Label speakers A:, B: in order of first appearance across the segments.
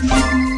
A: Música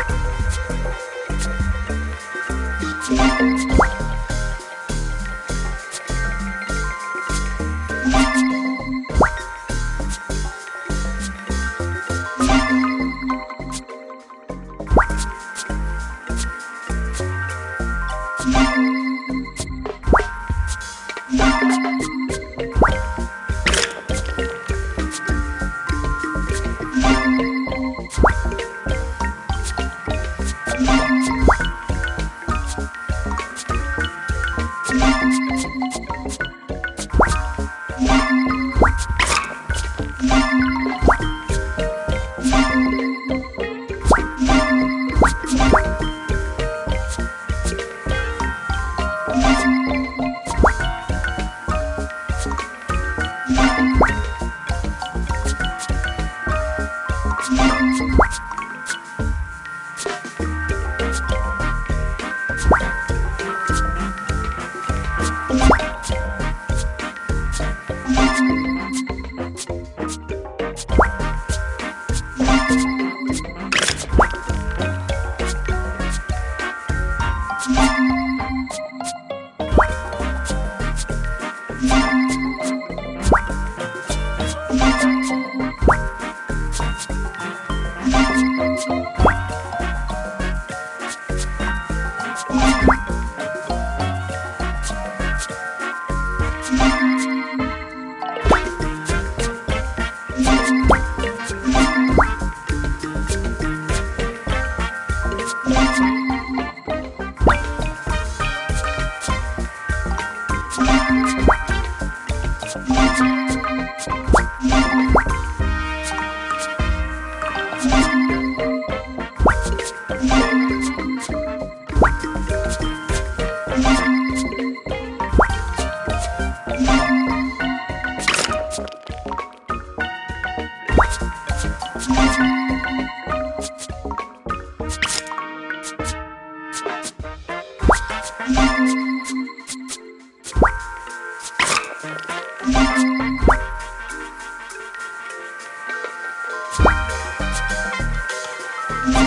A: みんな。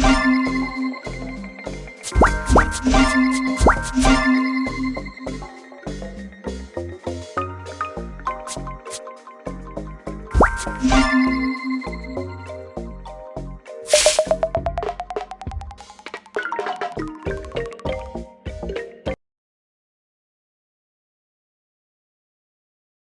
A: Thank you.